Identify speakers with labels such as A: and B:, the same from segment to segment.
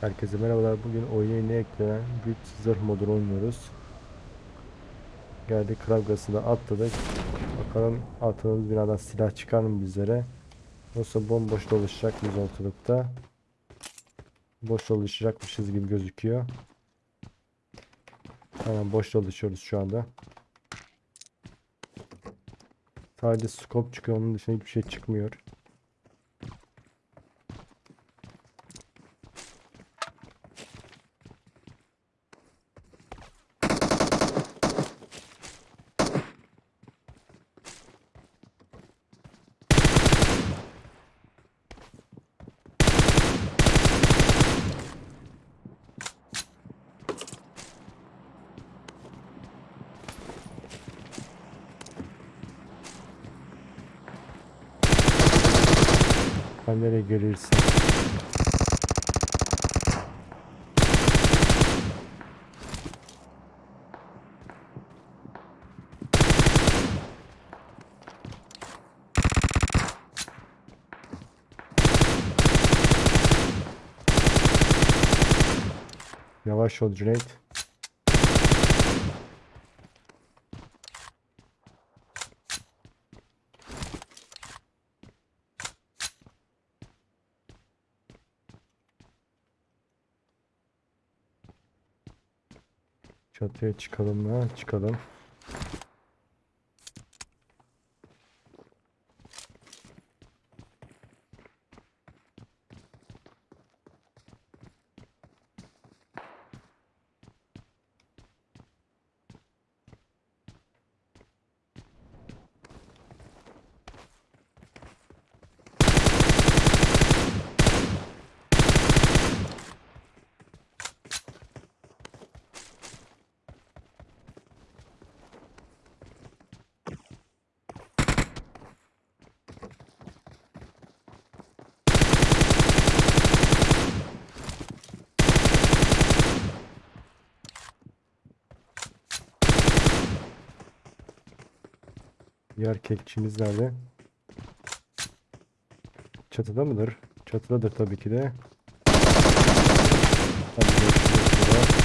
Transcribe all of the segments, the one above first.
A: Herkese merhabalar. Bugün oyuna yeni eklenen güç zırh modunu oynuyoruz. Geldik kravgasına atladık. Bakalım attığımız binadan silah çıkar mı bizlere? Yoksa bomboş dolaşacak mıyız ortalıkta? Boş dolaşacakmışız gibi gözüküyor. Hemen boş dolaşıyoruz şu anda. Sadece scope çıkıyor. Onun dışında hiçbir şey çıkmıyor. Nereye gelirsin? Yavaş ol Cüneyt. Çatıya çıkalım mı? Çıkalım. Diğer kekçimiz nerede? Çatıda mıdır? Çatıdadır tabii ki de. Hadi görüşürüz burada.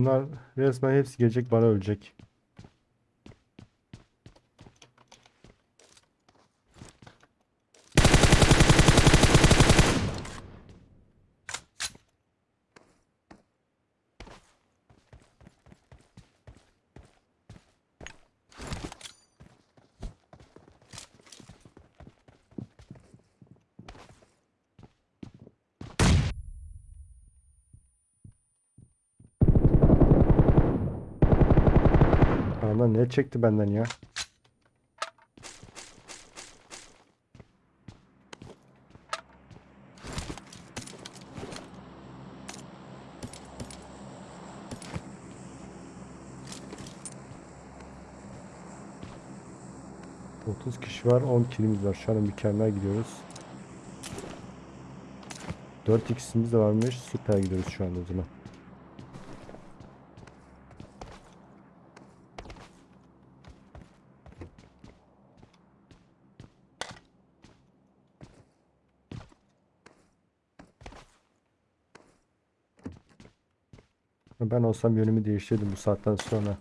A: Bunlar resmen hepsi gelecek bana ölecek. Adam ne çekti benden ya? Otuz kişi var, 10 kilimiz var. Şu an mükemmel gidiyoruz. 4 x'imiz de varmış. Süper gidiyoruz şu anda o zaman. Ben olsam yönümü değiştirdim bu saatten sonra.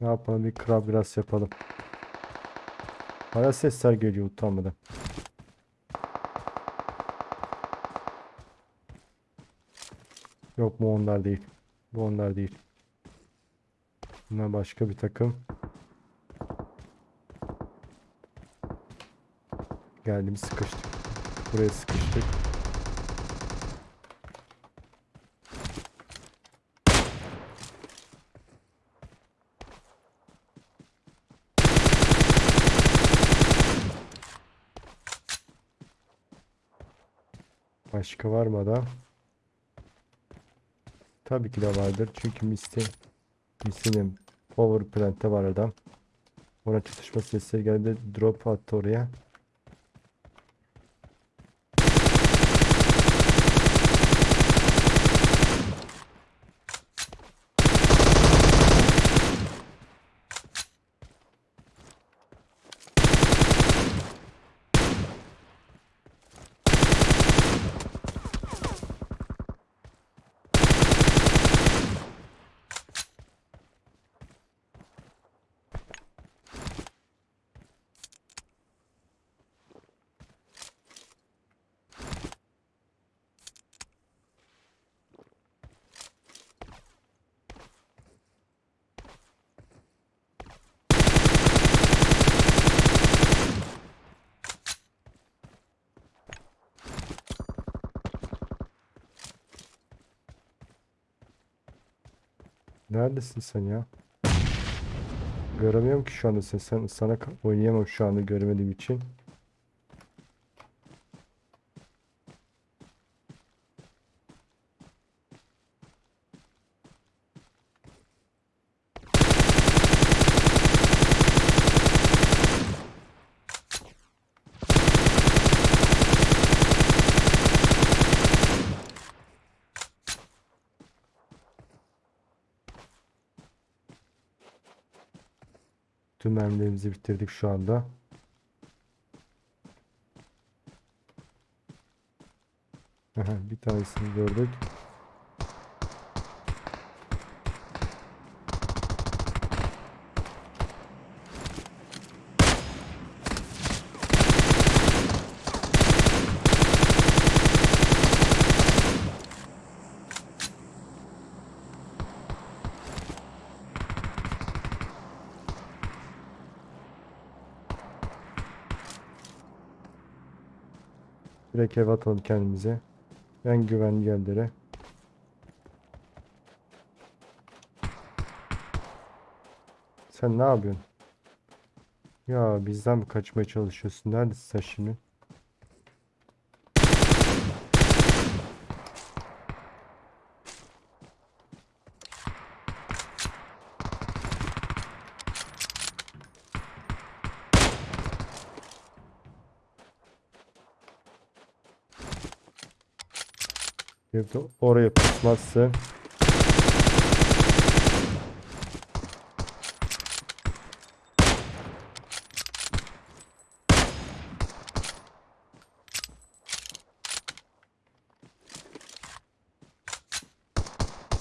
A: Ne yapalım bir krab biraz yapalım. Bana sesler geliyor utanmadan. Yok bu onlar değil. Bu onlar değil. Bunlar başka bir takım. Geldim sıkıştık. Buraya sıkıştık. Başka var mı da? Tabii ki de vardır. Çünkü Misty Misty'nin Power Plant'te var adam. Ona çatışma sesleri geldi. Drop attı oraya. Neredesin sen ya? Göremiyorum ki şu anda seni. Sen, sana oynayamam şu anda göremediğim için. Tüm mermilerimizi bitirdik şu anda. Bir tanesini gördük. Direkt eve atalım kendimize. En güvenli yerlere. Sen ne yapıyorsun? Ya bizden mi kaçmaya çalışıyorsun? Neredesin sen şimdi? De oraya pusmazsın.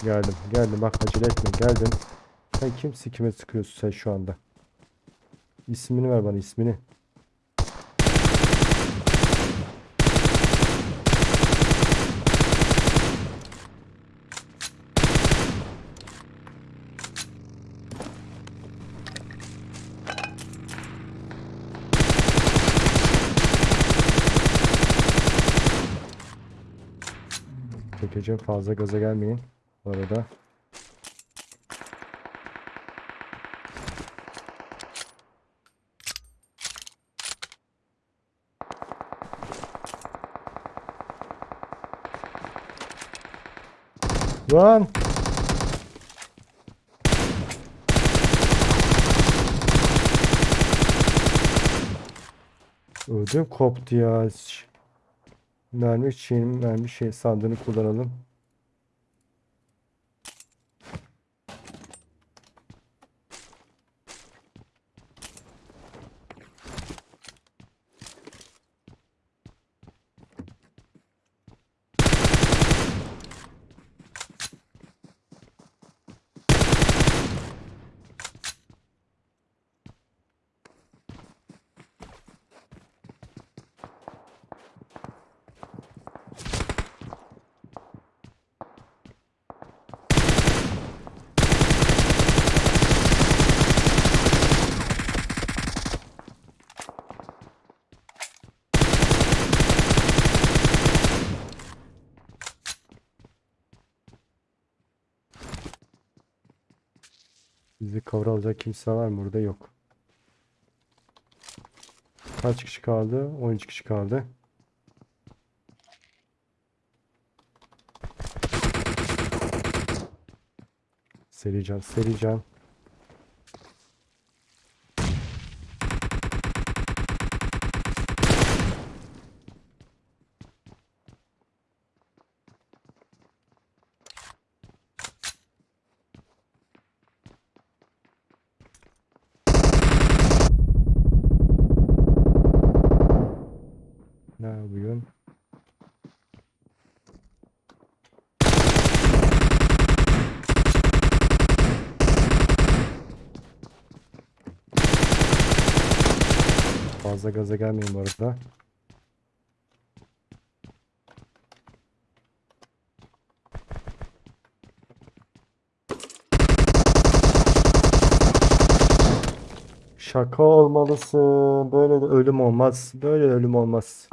A: Geldim, geldim. Bak acele etme, geldim. Sen kimsin kime sıkıyorsun sen şu anda? İsmini ver bana ismini. Çekeceğim fazla gaza gelmeyin. Bu arada. Lan! Ödüm koptu ya. Mermi şeyin mermi şey sandığını kullanalım. Bizi kavralacak kimse var mı? Burada yok. Kaç kişi kaldı? 13 kişi kaldı. Seri can, seri can. Fazla gaza gelmeyin bu arada. Şaka olmalısın. Böyle de ölüm olmaz. Böyle ölüm olmaz.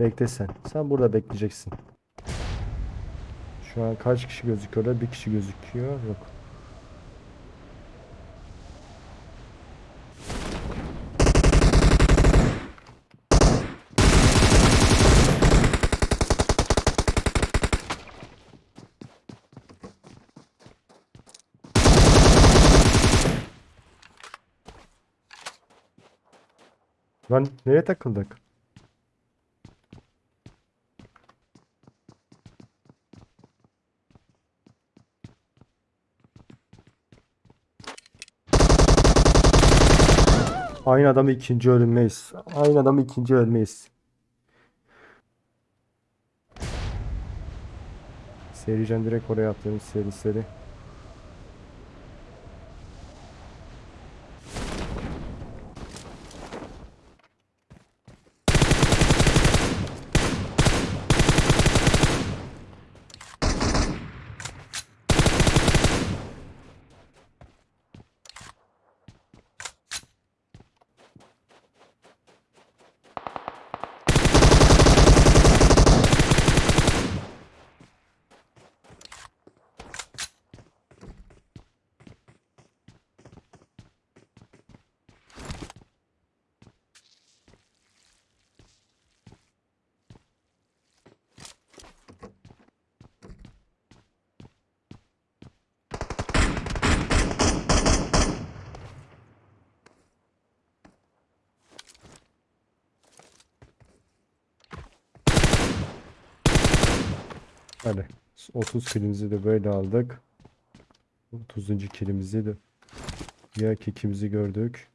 A: Bekle sen. Sen burada bekleyeceksin. Şu an kaç kişi gözüküyorlar? Bir kişi gözüküyor. Yok. Lan nereye takıldık? Aynı adamı ikinci ölmeyiz. Aynı adamı ikinci ölmeyiz. Sericen direkt oraya attığımız seri seri. Hadi. 30 kilimizi de böyle aldık. 30. kilimizi de ya kekimizi gördük.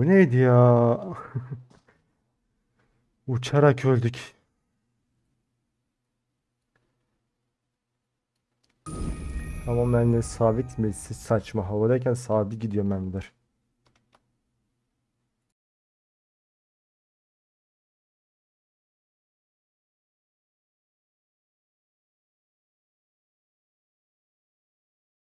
A: Bu neydi ya? Uçarak öldük. Ama ben de sabit mi? Saçma havadayken sabit gidiyor mermiler.